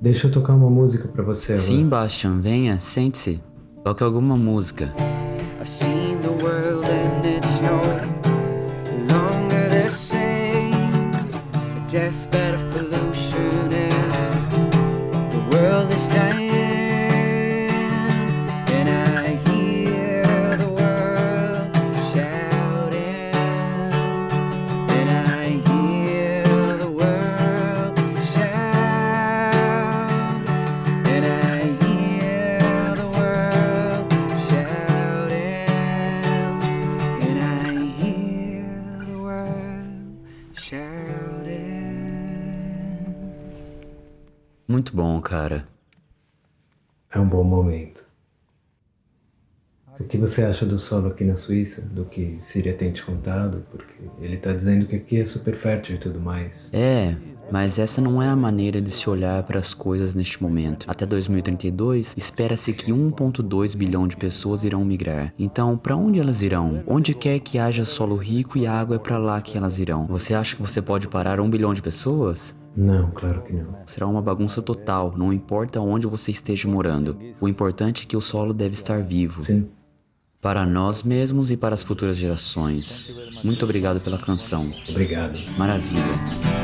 Deixa eu tocar uma música pra você agora. Sim, Bastian, venha, sente-se. Toque alguma música. I've seen the world and it's no longer the same. A deathbed of pollution and the world is dying. Muito bom, cara. É um bom momento. O que você acha do solo aqui na Suíça? Do que Síria tem te contado? Porque ele tá dizendo que aqui é super fértil e tudo mais. É, mas essa não é a maneira de se olhar para as coisas neste momento. Até 2032, espera-se que 1,2 bilhão de pessoas irão migrar. Então, para onde elas irão? Onde quer que haja solo rico e água é para lá que elas irão. Você acha que você pode parar um bilhão de pessoas? Não, claro que não. Será uma bagunça total, não importa onde você esteja morando. O importante é que o solo deve estar vivo. Sim. Para nós mesmos e para as futuras gerações. Muito obrigado pela canção. Obrigado. Maravilha.